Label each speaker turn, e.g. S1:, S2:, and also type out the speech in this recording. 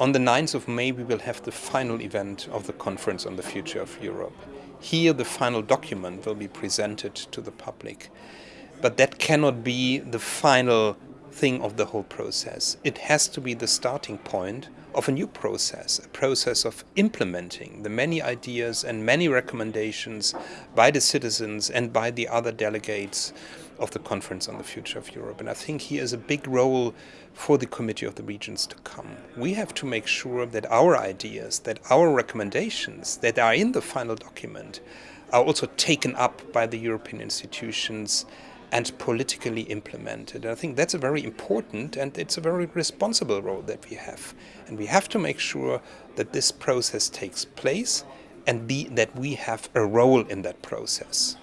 S1: On the 9th of May we will have the final event of the Conference on the Future of Europe. Here the final document will be presented to the public. But that cannot be the final thing of the whole process. It has to be the starting point of a new process, a process of implementing the many ideas and many recommendations by the citizens and by the other delegates of the Conference on the Future of Europe. And I think here is a big role for the Committee of the Regions to come. We have to make sure that our ideas, that our recommendations that are in the final document are also taken up by the European institutions and politically implemented. And I think that's a very important and it's a very responsible role that we have. And we have to make sure that this process takes place and be, that we have a role in that process.